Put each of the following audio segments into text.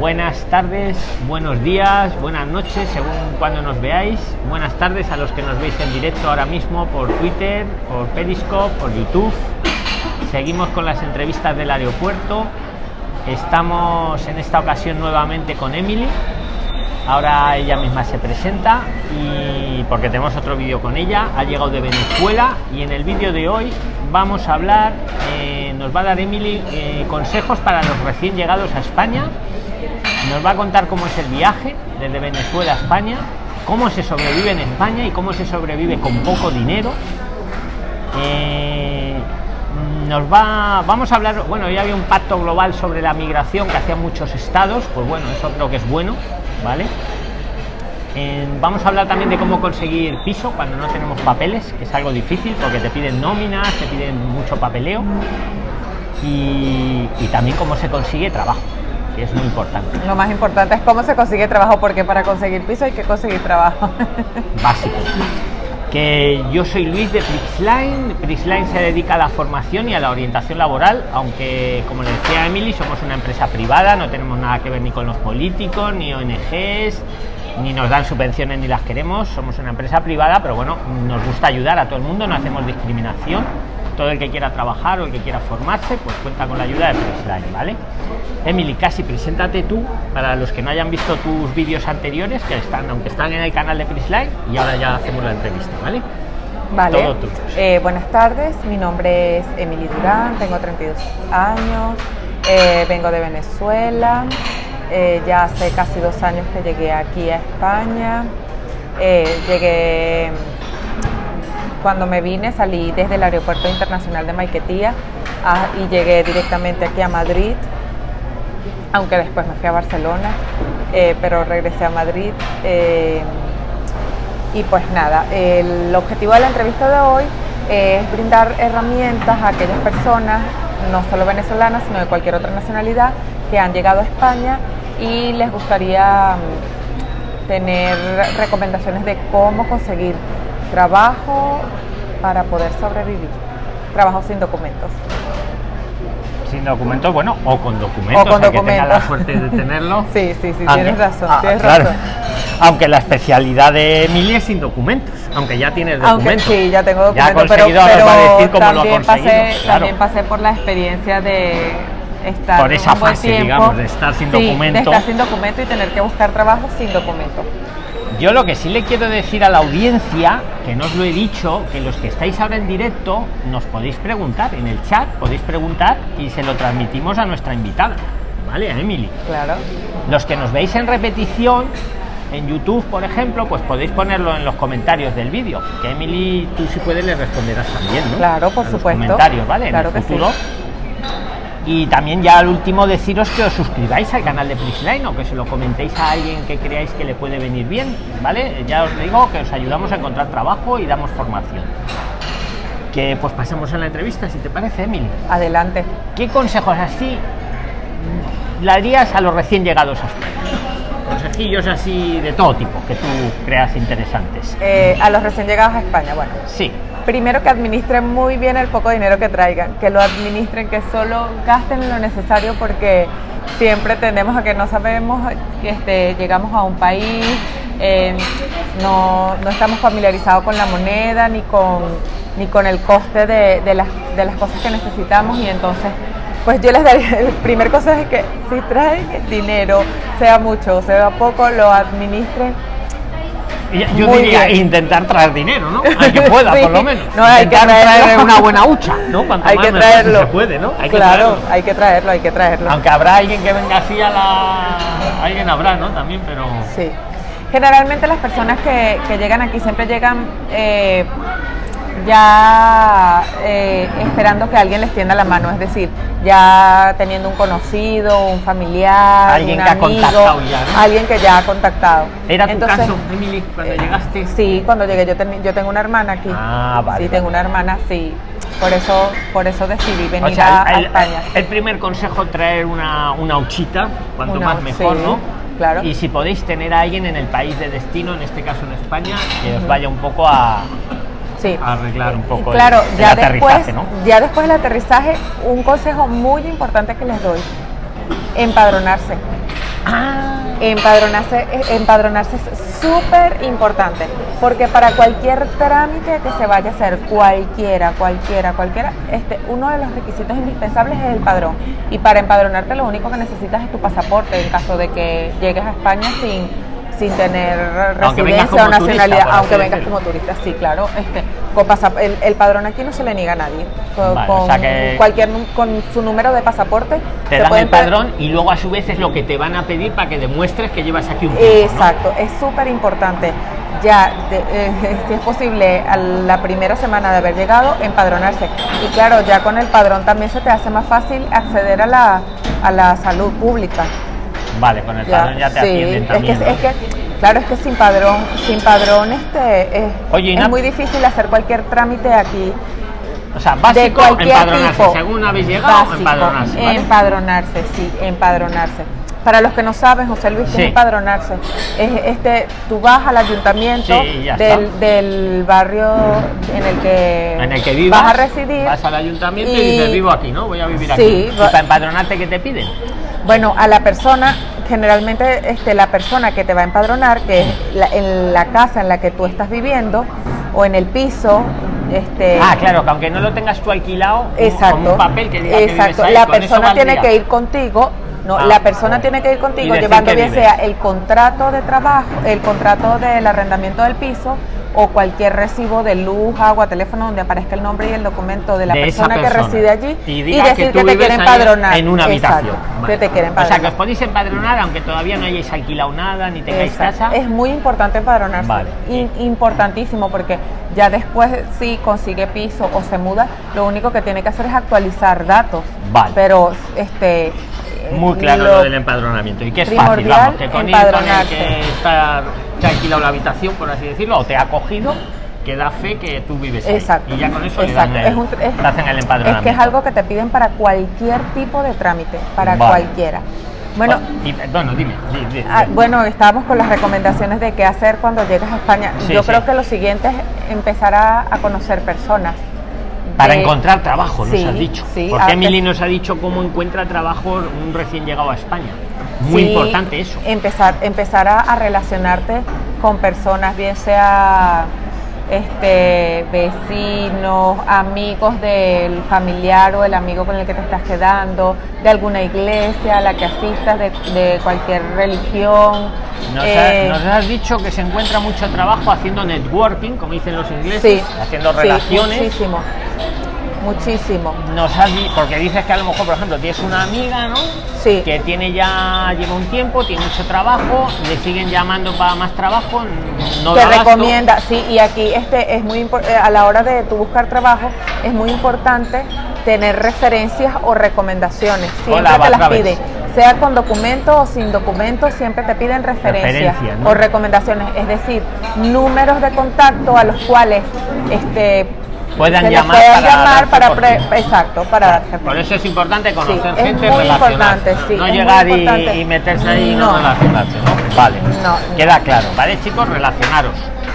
buenas tardes, buenos días, buenas noches, según cuando nos veáis. Buenas tardes a los que nos veis en directo ahora mismo por Twitter, por Periscope, por YouTube. Seguimos con las entrevistas del aeropuerto. Estamos en esta ocasión nuevamente con Emily. Ahora ella misma se presenta y porque tenemos otro vídeo con ella. Ha llegado de Venezuela y en el vídeo de hoy vamos a hablar, eh, nos va a dar Emily eh, consejos para los recién llegados a España. Nos va a contar cómo es el viaje desde Venezuela a España, cómo se sobrevive en España y cómo se sobrevive con poco dinero. Eh, nos va, vamos a hablar, bueno, ya había un pacto global sobre la migración que hacían muchos estados, pues bueno, eso creo que es bueno, ¿vale? vamos a hablar también de cómo conseguir piso cuando no tenemos papeles, que es algo difícil porque te piden nóminas, te piden mucho papeleo y, también cómo se consigue trabajo, que es muy importante. Lo más importante es cómo se consigue trabajo, porque para conseguir piso hay que conseguir trabajo. Básico. Que yo soy Luis de Prixline. Prixline se dedica a la formación y a la orientación laboral, aunque como le decía Emily, somos una empresa privada, no tenemos nada que ver ni con los políticos, ni ONGs, ni nos dan subvenciones ni las queremos, somos una empresa privada, pero bueno, nos gusta ayudar a todo el mundo, no hacemos discriminación. Todo el que quiera trabajar o el que quiera formarse, pues cuenta con la ayuda de Pressline, ¿vale? Emily, casi preséntate tú para los que no hayan visto tus vídeos anteriores, que están, aunque están en el canal de Pressline, y ahora ya hacemos la entrevista, ¿vale? Vale. Eh, buenas tardes, mi nombre es Emily Durán, tengo 32 años, eh, vengo de Venezuela. Eh, ya hace casi dos años que llegué aquí a España. Eh, llegué, cuando me vine, salí desde el Aeropuerto Internacional de Maiquetía ah, y llegué directamente aquí a Madrid, aunque después me fui a Barcelona, eh, pero regresé a Madrid. y pues nada, el objetivo de la entrevista de hoy es brindar herramientas a aquellas personas, no solo venezolanas, sino de cualquier otra nacionalidad, que han llegado a España y les gustaría mm, tener recomendaciones de cómo conseguir trabajo para poder sobrevivir. Trabajo sin documentos. Sin documentos, bueno, o con documentos, o con documentos. que tenga la suerte de tenerlo. sí, sí, sí, tienes razón, ah, tienes razón. Aunque la especialidad de Emilia es sin documentos, aunque ya tienes documentos. Aunque sí, ya tengo documentos, ya ha conseguido, pero, pero decir cómo lo ha conseguido. Pasé, También pasé por la experiencia de estar por esa fase, digamos, de estar sin documento. De estar sin documento y tener que buscar trabajo sin documento. Yo lo que sí le quiero decir a la audiencia, que no os lo he dicho, que los que estáis ahora en directo nos podéis preguntar en el chat, podéis preguntar y se lo transmitimos a nuestra invitada, ¿vale? A Emily. Claro. Los que nos veis en repetición, en YouTube, por ejemplo, pues podéis ponerlo en los comentarios del vídeo, que Emily tú si puedes le responderás también, ¿no? Claro, por supuesto. comentarios, ¿vale? Claro en el futuro y también ya al último deciros que os suscribáis al canal de Prisline o que se lo comentéis a alguien que creáis que le puede venir bien, ¿vale? Ya os digo que os ayudamos a encontrar trabajo y damos formación. Que pues pasemos a la entrevista, si te parece, Emily. Adelante. ¿Qué consejos así le darías a los recién llegados a España? consejillos así de todo tipo que tú creas interesantes. Eh, a los recién llegados a España, bueno. Sí primero que administren muy bien el poco dinero que traigan, que lo administren, que solo gasten lo necesario porque siempre tendemos a que no sabemos, este, llegamos a un país, eh, no, estamos familiarizados con la moneda ni con, ni con el coste de, de, las, de las cosas que necesitamos y entonces pues yo les daría, el primer consejo es que si traen dinero, sea mucho o sea poco, lo administren yo diría intentar traer dinero, ¿no? Hay que pueda, por lo menos. No, hay que traer una buena hucha, ¿no? hay que traerlo. se puede, ¿no? Hay claro, que hay que traerlo, hay que traerlo. Aunque habrá alguien que venga así a la... Alguien habrá, ¿no? También, pero... Sí. Generalmente las personas que, que llegan aquí siempre llegan... Eh, ya eh, esperando que alguien les tienda la mano, es decir, ya teniendo un conocido, un familiar, alguien un que amigo, ha contactado ya, alguien que ya ha contactado. ¿Era tu caso, Emily, cuando llegaste? Sí, cuando llegué yo, yo tengo una hermana aquí. Ah, vale. Sí, tengo una hermana, sí. Por eso, por eso decidí venir a, España. El primer consejo traer una, una huchita, cuanto más mejor, ¿no? Claro. Y si podéis tener a alguien en el país de destino, en este caso en España, que os vaya un poco a, sí. arreglar un poco claro, el, ya después, ¿no? Ya después del aterrizaje, un consejo muy importante que les doy, empadronarse. Ah. Empadronarse, empadronarse es súper importante, porque para cualquier trámite que se vaya a hacer, cualquiera, cualquiera, cualquiera, este, uno de los requisitos indispensables es el padrón. Y para empadronarte lo único que necesitas es tu pasaporte en caso de que llegues a España sin sin tener residencia o nacionalidad, aunque vengas como turista, sí, claro. Este, con el, el, padrón aquí no se le niega a nadie. Con, cualquier con su número de pasaporte te dan el padrón y luego a su vez es lo que te van a pedir para que demuestres que llevas aquí un tiempo, Exacto, es súper importante. Ya, eh, si es posible, a la primera semana de haber llegado, empadronarse. Y claro, ya con el padrón también se te hace más fácil acceder a la, a la salud pública. Vale, con el padrón ya te atienden también. Es que, claro, es que sin padrón, sin padrón este, es, muy difícil hacer cualquier trámite aquí. O sea, básico, empadronarse. Según habéis llegado, empadronarse. Empadronarse, sí, empadronarse. Para los que no saben, José Luis, sí. empadronarse. Es, este, tú vas al ayuntamiento del, barrio en el que, en el que vivas, vas a residir. Vas al ayuntamiento y, dices, vivo aquí, ¿no? Voy a vivir aquí. ¿Y para empadronarte qué te piden? Bueno, a la persona, generalmente este, la persona que te va a empadronar, que es en la casa en la que tú estás viviendo o en el piso. Este, ah, claro, que aunque no lo tengas tú alquilado, exacto, con un papel que diga exacto, que la persona tiene que ir contigo no, ah, la persona tiene que ir contigo llevando bien sea el contrato de trabajo, el contrato del arrendamiento del piso o cualquier recibo de luz, agua, teléfono donde aparezca el nombre y el documento de la persona, que reside allí y, decir que, te quieren empadronar en una habitación. que te quieren O sea, que os podéis empadronar aunque todavía no hayáis alquilado nada ni tengáis casa. Es muy importante empadronarse. Vale. importantísimo porque ya después si consigue piso o se muda, lo único que tiene que hacer es actualizar datos. Vale. Pero este muy claro lo, del empadronamiento y que es fácil, vamos, que con, ir, con el que está, te ha alquilado la habitación, por así decirlo, o te ha cogido, que da fe que tú vives ahí. Exacto. Y ya con eso le dan el, es hacen el empadronamiento. Es que es algo que te piden para cualquier tipo de trámite, para cualquiera. Bueno, bueno, dime, ah, bueno, estábamos con las recomendaciones de qué hacer cuando llegas a España. Yo creo que lo siguiente es empezar a, a conocer personas para encontrar trabajo, nos has dicho. Porque Emily nos ha dicho cómo encuentra trabajo un recién llegado a España. Muy importante eso. Empezar, empezar a, relacionarte con personas, bien sea este, vecinos, amigos del familiar o el amigo con el que te estás quedando, de alguna iglesia a la que asistas, de, cualquier religión. Eh, nos, has dicho que se encuentra mucho trabajo haciendo networking, como dicen los ingleses, haciendo relaciones. Sí, muchísimo muchísimo. Nos has, porque dices que a lo mejor, por ejemplo, tienes una amiga, ¿no? Sí. Que tiene ya, lleva un tiempo, tiene mucho trabajo, le siguen llamando para más trabajo, no Te recomienda, sí, y aquí este es muy eh, a la hora de tu buscar trabajo, es muy importante tener referencias o recomendaciones. Siempre te las piden. Sea con documento o sin documento, siempre te piden referencias o recomendaciones, es decir, números de contacto a los cuales este, puedan llamar, para, exacto para darse por eso es importante conocer gente relacionarse no llegar y, meterse ahí y no, relacionarse ¿no? vale queda claro vale chicos relacionaros.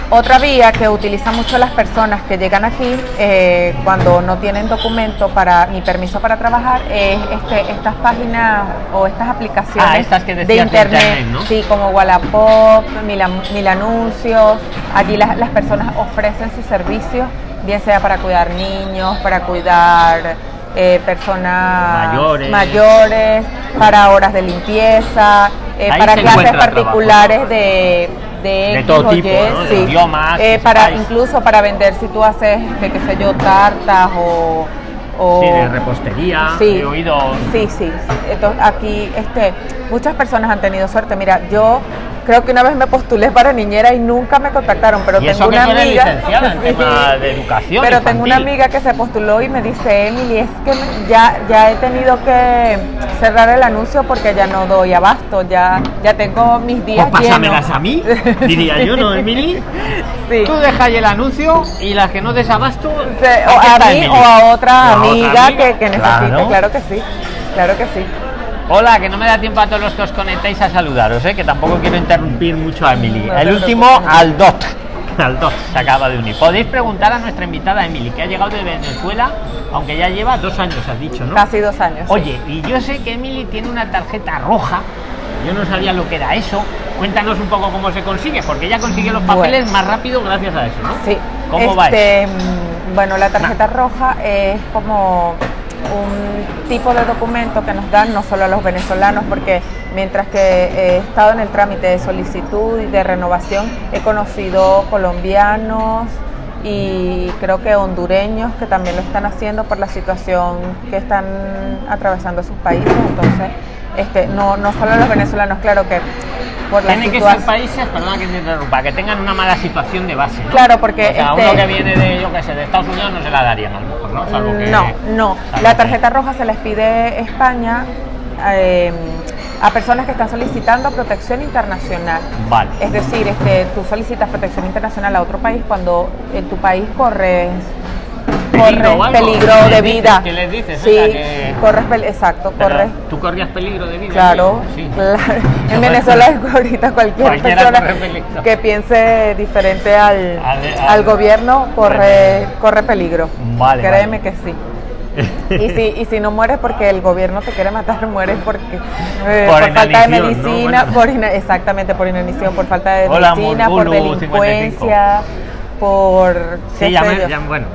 Otra vía que utilizan mucho las personas que llegan aquí eh, cuando no tienen documento para ni permiso para trabajar es este, estas páginas o estas aplicaciones ah, estas que de internet, ¿no? sí, como Wallapop, Mil, Mil Anuncios. Allí las, las personas ofrecen sus servicios bien sea para cuidar niños, para cuidar eh, personas mayores. para horas de limpieza, eh, para clases particulares de, de, todo tipo, idiomas, eh, para incluso para vender si tú haces, de, qué sé yo, tartas o, o sí, de repostería, sí, he oído. Sí, sí. Entonces, aquí este, muchas personas han tenido suerte. Mira, yo Creo que una vez me postulé para niñera y nunca me contactaron, pero tengo una amiga de educación. Pero tengo una amiga que se postuló y me dice, Emily, es que ya ya he tenido que cerrar el anuncio porque ya no doy abasto, ya ya tengo mis días pues pásamelas a mí, diría yo, ¿no, Emily? Sí. Tú dejas el anuncio y las que no des abasto, o a mí o a otra amiga, que, que necesite, claro que sí, claro que sí. Hola, que no me da tiempo a todos los que os conectáis a saludaros, ¿eh? que tampoco quiero interrumpir mucho a Emily. el último, al Dot. Al Dot, se acaba de unir. Podéis preguntar a nuestra invitada Emily, que ha llegado de Venezuela, aunque ya lleva dos años, has dicho, ¿no? Casi dos años. Oye, y yo sé que Emily tiene una tarjeta roja Yo no sabía lo que era eso. Cuéntanos un poco cómo se consigue, porque ella consigue los papeles más rápido gracias a eso, ¿no? Sí. ¿Cómo va este, mm, Bueno, la tarjeta roja es como un tipo de documento que nos dan no solo a los venezolanos, porque mientras que he estado en el trámite de solicitud y de renovación, he conocido colombianos y creo que hondureños que también lo están haciendo por la situación que están atravesando sus países. Entonces, este, no, no solo los venezolanos, claro que por la Tienen que ser países, perdona que te interrumpa, que tengan una mala situación de base. Claro, porque. O sea, uno este que viene de, yo qué sé, de Estados Unidos no se la darían a lo mejor, ¿no? no, no. La tarjeta roja se les pide España. Eh, a personas que están solicitando protección internacional. Vale. Es decir, este, tú solicitas protección internacional a otro país cuando en tu país corres peligro, peligro de vida. ¿Qué les dices? Sí, corres exacto, corres. ¿Tú corrías peligro de vida? Claro, sí. claro. En Venezuela es ahorita cualquier persona que piense diferente al, al, gobierno corre, corre peligro. Vale. Créeme que sí. y, si, y si no mueres porque el gobierno te quiere matar, mueres porque eh, por, falta de medicina, por exactamente por inanición, por falta de medicina, por delincuencia por... Sí, ya, bueno,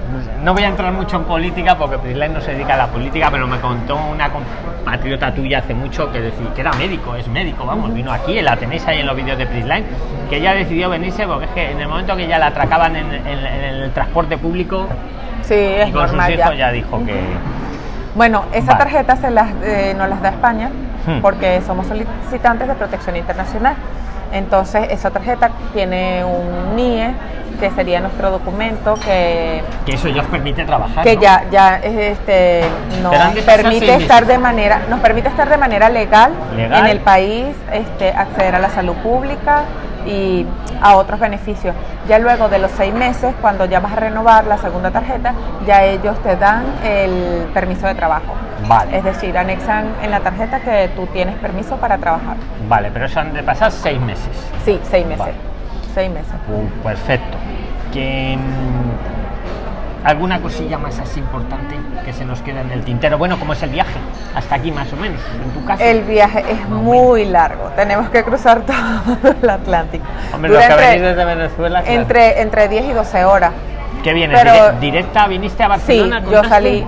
no voy a entrar mucho en política porque Prisline no se dedica a la política, pero me contó una compatriota tuya hace mucho que decía que era médico, es médico, vamos, vino aquí, la tenéis ahí en los vídeos de Prisline, que ella decidió venirse porque es que en el momento que ya la atracaban en, el transporte público sí, es y con sus hijos ya. dijo que... Bueno, esa tarjeta se las, eh, nos las da España hmm. porque somos solicitantes de protección internacional. Entonces, esa tarjeta tiene un NIE que sería nuestro documento que que eso ya os permite trabajar que ya ya este nos permite estar de manera nos permite estar de manera legal, en el país este acceder a la salud pública y a otros beneficios. Ya luego de los seis meses, cuando ya vas a renovar la segunda tarjeta, ya ellos te dan el permiso de trabajo. Vale. Es decir, anexan en la tarjeta que tú tienes permiso para trabajar. Vale, pero eso han de pasar seis meses. Sí, seis meses seis meses. Uh, perfecto. Mm, ¿Alguna cosilla más así importante que se nos queda en el tintero? Bueno, ¿cómo es el viaje? Hasta aquí más o menos, en tu casa. El viaje es muy largo. Tenemos que cruzar todo el Atlántico. Hombre, los que venís desde Venezuela. Entre, entre 10 y 12 horas. ¿Qué vienes? Pero, ¿Directa? ¿Viniste a Barcelona? Sí, yo salí.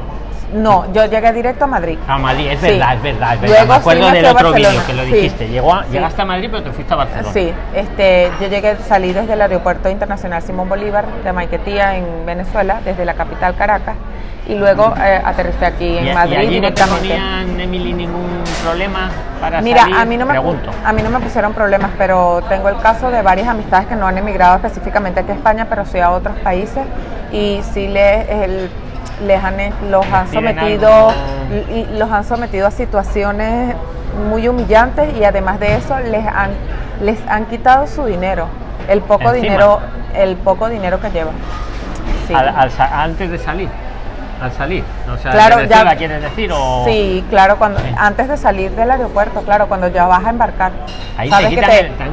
No, yo llegué directo a Madrid. A Madrid, es verdad, es verdad, es verdad. me acuerdo del otro vídeo que lo dijiste. Llegó Llegaste a Madrid, pero te fuiste a Barcelona. Sí, este, yo llegué, salí desde el Aeropuerto Internacional Simón Bolívar de Maiquetía en Venezuela, desde la capital Caracas, y luego eh, aterricé aquí en Madrid. ¿Y allí no te Emily, ningún problema para Mira, a mí no me a mí no me pusieron problemas, pero tengo el caso de varias amistades que no han emigrado específicamente aquí a España, pero sí a otros países y sí les el les han, los han sometido y los han sometido a situaciones muy humillantes y además de eso les han les han quitado su dinero el poco dinero el poco dinero que llevan. Antes de salir al salir. O sea claro ya quieres decir o sí claro cuando antes de salir del aeropuerto claro cuando ya vas a embarcar Ahí sabes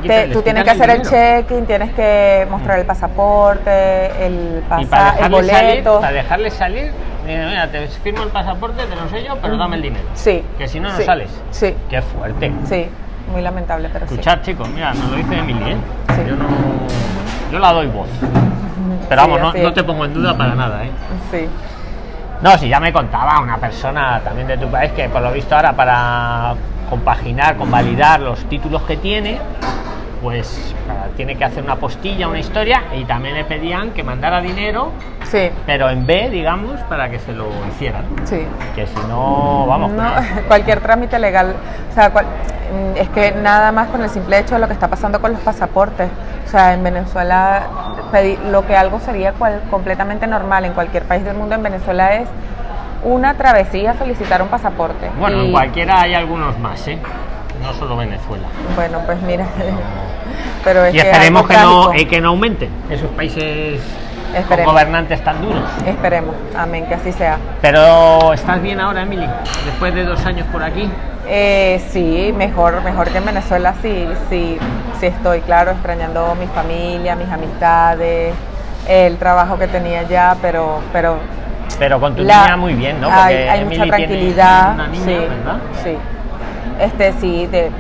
que tú tienes que hacer el check-in tienes que mostrar el pasaporte el pasaje el boleto. para dejarles salir mira, te firmo el pasaporte te lo sello pero dame el dinero. Sí que si no no sales. sí. Qué fuerte. Sí muy lamentable pero escuchar chicos mira nos lo dice Emily ¿eh? yo no yo la doy voz. Pero vamos no, no, te pongo en duda para nada ¿eh? sí no, si ya me contaba una persona también de tu país que por lo visto ahora para compaginar, convalidar los títulos que tiene, pues tiene que hacer una postilla, una historia, y también le pedían que mandara dinero, sí. pero en B, digamos, para que se lo hicieran. Sí. Que si no, vamos. No, cualquier trámite legal, o sea, mm, es que nada más con el simple hecho de lo que está pasando con los pasaportes. O sea, en Venezuela lo que algo sería completamente normal en cualquier país del mundo, en Venezuela es una travesía solicitar un pasaporte. Bueno, en cualquiera hay algunos más, ¿eh? No solo Venezuela. Bueno, pues mira. Pero es y esperemos que, no, eh, que no aumenten esos países con gobernantes tan duros. Esperemos, amén, que así sea. Pero ¿estás bien ahora, Emily? Después de dos años por aquí. Eh, sí, mejor, mejor que en Venezuela, sí, sí, sí estoy, claro, extrañando mi familia, mis amistades, el trabajo que tenía ya, pero, pero. Pero con tu niña muy bien, ¿no? Porque hay, mucha tranquilidad, sí, sí. Este, sí, de,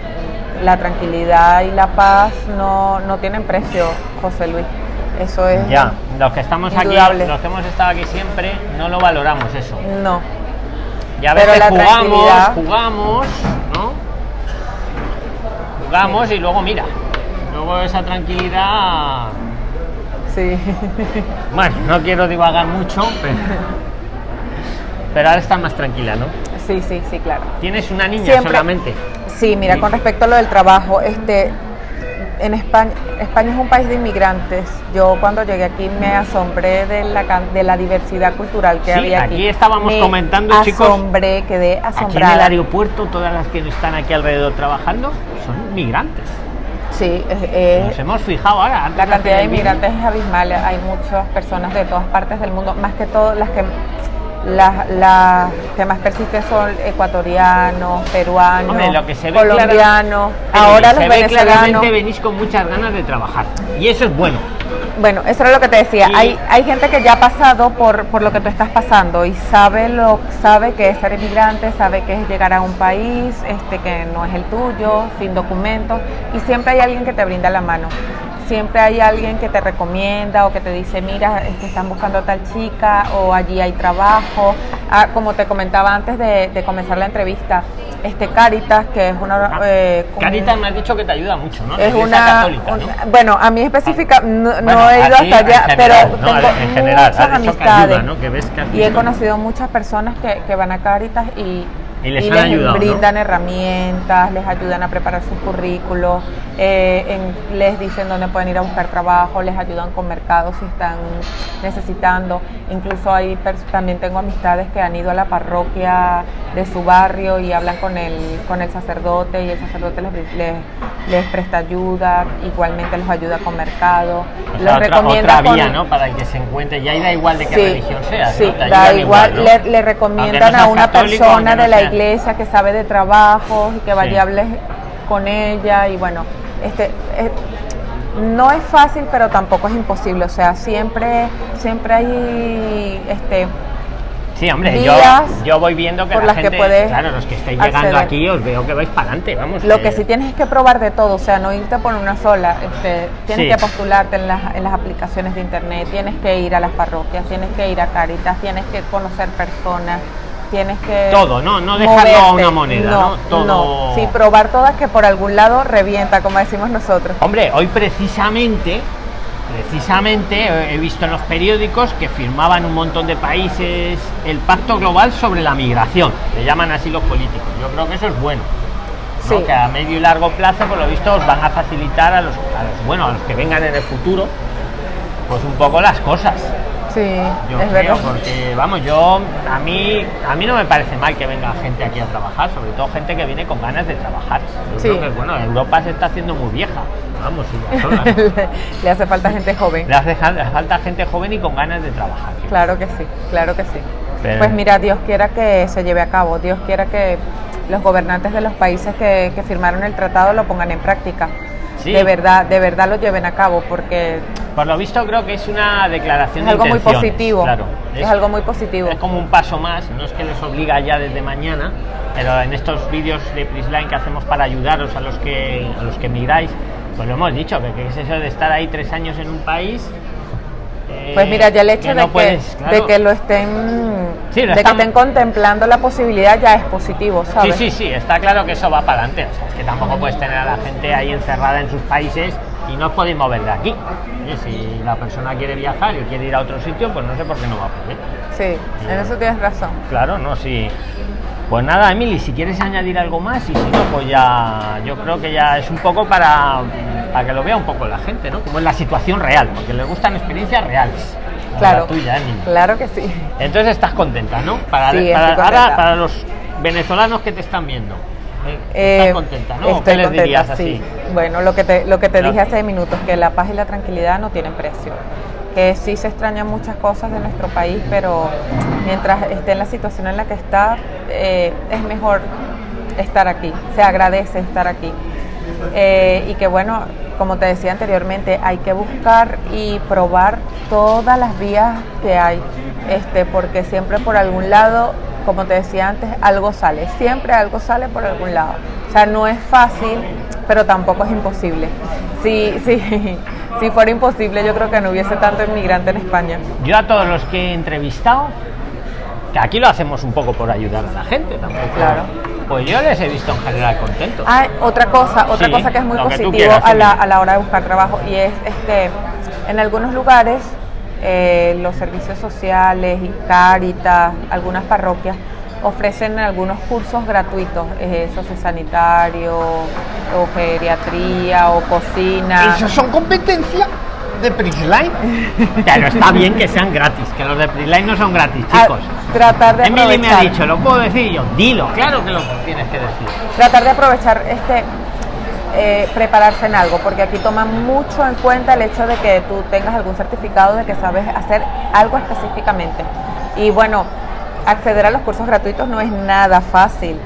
la tranquilidad y la paz no, no tienen precio, José Luis. Eso es. Ya, los que estamos aquí, los que hemos estado aquí siempre, no lo valoramos eso. No. Y a veces jugamos, jugamos, ¿no? Jugamos y luego mira, luego esa tranquilidad. Sí. Bueno, no quiero divagar mucho, pero, pero ahora está más tranquila, ¿no? Sí, sí, sí, claro. ¿Tienes una niña solamente? Sí, mira, con respecto a lo del trabajo, este, en España, España es un país de inmigrantes. Yo cuando llegué aquí me asombré de la, de la diversidad cultural que había aquí. Aquí estábamos comentando, chicos. Asombré, quedé asombrada. Aquí en el aeropuerto, todas las que están aquí alrededor trabajando son migrantes. Sí, nos hemos fijado ahora. La cantidad de inmigrantes es abismal. Hay muchas personas de todas partes del mundo, más que todo las que las, que más persisten son ecuatorianos, peruanos, colombianos, ahora los venezolanos. venís con muchas ganas de trabajar y eso es bueno. Bueno, eso era lo que te decía. Hay, hay gente que ya ha pasado por, por lo que tú estás pasando y sabe lo sabe que es ser inmigrante, sabe que es llegar a un país este que no es el tuyo, sin documentos y siempre hay alguien que te brinda la mano siempre hay alguien que te recomienda o que te dice, mira, que están buscando a tal chica o allí hay trabajo. Ah, como te comentaba antes de, comenzar la entrevista, este Caritas, que es una... Ah, eh, Caritas me has dicho que te ayuda mucho, ¿no? Es una... Católica, bueno, a mí específica, no, he ido hasta allá, pero tengo en general, muchas amistades y he conocido muchas personas que, que van a Caritas y y les, brindan herramientas, les ayudan a preparar sus currículos, eh, les dicen dónde pueden ir a buscar trabajo, les ayudan con mercados si están necesitando. Incluso ahí también tengo amistades que han ido a la parroquia de su barrio y hablan con el, con el sacerdote y el sacerdote les, les, presta ayuda, igualmente los ayuda con mercado. les recomienda otra vía, ¿no? Para que se encuentre, ya da igual de qué religión sea. Sí, da igual, le, recomiendan a una persona de la iglesia que sabe de trabajo y que vaya a hablar con ella y bueno, este eh, no es fácil pero tampoco es imposible, o sea, siempre siempre hay este Sí, hombre, yo, yo voy viendo que la gente, claro, los que estáis llegando aquí os veo que vais para adelante, vamos. Lo que... sí tienes es que probar de todo, o sea, no irte por una sola, este, tienes que postularte en las, en las aplicaciones de internet, tienes que ir a las parroquias, tienes que ir a Caritas, tienes que conocer personas, tienes que todo no no dejarlo a una moneda no, todo no. sí probar todas que por algún lado revienta como decimos nosotros. Hombre hoy precisamente precisamente he visto en los periódicos que firmaban un montón de países el pacto global sobre la migración. Le llaman así los políticos. Yo creo que eso es bueno. Sí. que a medio y largo plazo por lo visto os van a facilitar a los, a los bueno a los que vengan en el futuro pues un poco las cosas Sí, yo es verdad. porque vamos, yo a mí a mí no me parece mal que venga gente aquí a trabajar, sobre todo gente que viene con ganas de trabajar. Yo creo que bueno, Europa se está haciendo muy vieja. Vamos, le hace falta gente joven. Le hace falta gente joven y con ganas de trabajar. Claro que sí, claro que sí. Pues mira, Dios quiera que se lleve a cabo, Dios quiera que los gobernantes de los países que, que firmaron el tratado lo pongan en práctica de verdad de verdad lo lleven a cabo porque por lo visto creo que es una declaración es algo muy positivo. claro. Es, algo muy positivo. Es como un paso más no es que les obliga ya desde mañana pero en estos vídeos de Prisline que hacemos para ayudaros a los que a los que migráis pues lo hemos dicho que, que es eso de estar ahí tres años en un país pues mira, ya el hecho de, que, de que lo estén de que estén contemplando la posibilidad ya es positivo, ¿sabes? Sí, sí, sí, está claro que eso va para adelante. O sea, es que tampoco puedes tener a la gente ahí encerrada en sus países y no os podéis mover de aquí. Y si la persona quiere viajar y quiere ir a otro sitio, pues no sé por qué no va a poder. Sí, en eso tienes razón. Claro, no, sí. Pues nada, Emily, si quieres añadir algo más y si no, pues ya yo creo que ya es un poco para, para que lo vea un poco la gente, ¿no? Como es la situación real, porque les gustan experiencias reales. Claro, tuya, Emily. claro que sí. Entonces estás contenta, ¿no? Para, para, los venezolanos que te están viendo. ¿eh? ¿Estás eh, contenta, no? Estoy ¿Qué les dirías así? Bueno, lo que te, lo que te dije hace minutos, que la paz y la tranquilidad no tienen precio que sí se extrañan muchas cosas de nuestro país, pero mientras esté en la situación en la que está, eh, es mejor estar aquí, se agradece estar aquí. Eh, y que bueno, como te decía anteriormente, hay que buscar y probar todas las vías que hay, este, porque siempre por algún lado, como te decía antes, algo sale, siempre algo sale por algún lado. O sea, no es fácil pero tampoco es imposible. Sí, sí, si fuera imposible, yo creo que no hubiese tanto inmigrante en España. Yo a todos los que he entrevistado, que aquí lo hacemos un poco por ayudar a la gente tampoco. Claro. Pues yo les he visto en general contentos. Ah, otra cosa, otra Sí, cosa que es muy positivo quieras, a, la, a la hora de buscar trabajo y es este, en algunos lugares eh, los servicios sociales y Cáritas, algunas parroquias ofrecen algunos cursos gratuitos, eh, sociosanitario o geriatría o cocina. Eso son competencias de Prisline. Claro, está bien que sean gratis, que los de Prisline no son gratis, Ah, chicos. tratar de Emily me ha dicho, ¿lo puedo decir? Yo, dilo, claro que lo tienes que decir. tratar de aprovechar este eh, prepararse en algo, porque aquí toman mucho en cuenta el hecho de que tú tengas algún certificado de que sabes hacer algo específicamente. Y bueno, acceder a los cursos gratuitos no es nada fácil,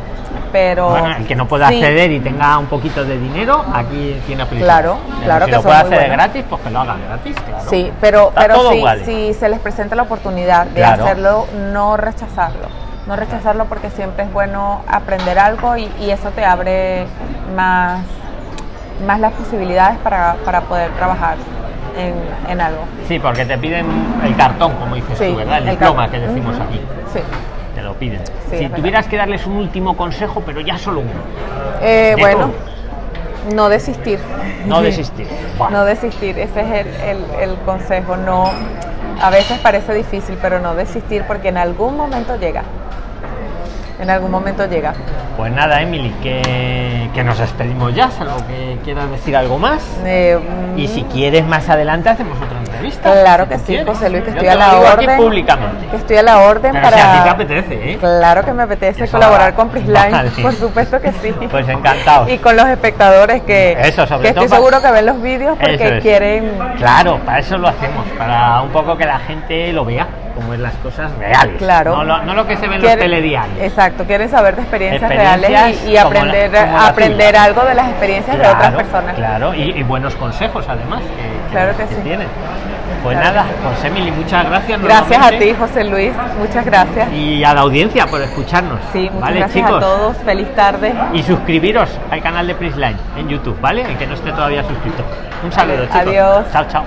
pero Bueno, el que no pueda sí, acceder y tenga un poquito de dinero, aquí tiene Prisline. Claro, Pero claro si que lo puede hacer gratis, pues que lo haga gratis, claro. Sí, pero, Está pero vale. si se les presenta la oportunidad de Claro. hacerlo, no rechazarlo. No rechazarlo porque siempre es bueno aprender algo y, y eso te abre más, más las posibilidades para, para poder trabajar en, en algo. Sí, porque te piden el cartón, como dices Sí, tú, ¿verdad? El, el diploma cartón. que decimos aquí. Sí. Te lo piden. Sí, si tuvieras que darles un último consejo, pero ya solo uno. Eh, bueno, no desistir. No desistir. No desistir, ese es el, el- el consejo. No, a veces parece difícil, pero no desistir porque en algún momento llega. En algún momento llega. Pues nada, Emily, que, que nos despedimos ya, salvo que quieras decir algo más. Eh, Y mm, si quieres más adelante hacemos otra entrevista. Claro si que sí, quieres. José Luis, que estoy a la orden. públicamente. Que estoy a la orden para. si a ti te apetece, ¿eh? Claro que me apetece Eso colaborar va. con Prisline, Vale. por supuesto que sí. Pues encantado. Y con los espectadores que, Eso, sobre que estoy seguro que ven los vídeos porque es. quieren. Claro, para eso lo hacemos, para un poco que la gente lo vea, como es las cosas reales. Claro. No lo, no lo que se ve en los telediarios. Exacto, quieren saber de experiencias, Experiencias reales y, y como la- aprender, como aprender algo de las experiencias de otras personas. Claro, y, y buenos consejos además. Que, Claro que sí. tienen. Pues Claro. nada, pues Emily, muchas gracias. Gracias a ti, José Luis. Muchas gracias. Y a la audiencia por escucharnos. Sí, muchas ¿Vale, gracias chicos? a todos. Feliz tarde. Y suscribiros al canal de Prisline en YouTube, ¿vale? El que no esté todavía suscrito. Un saludo, chicos. Adiós. Chao, chao.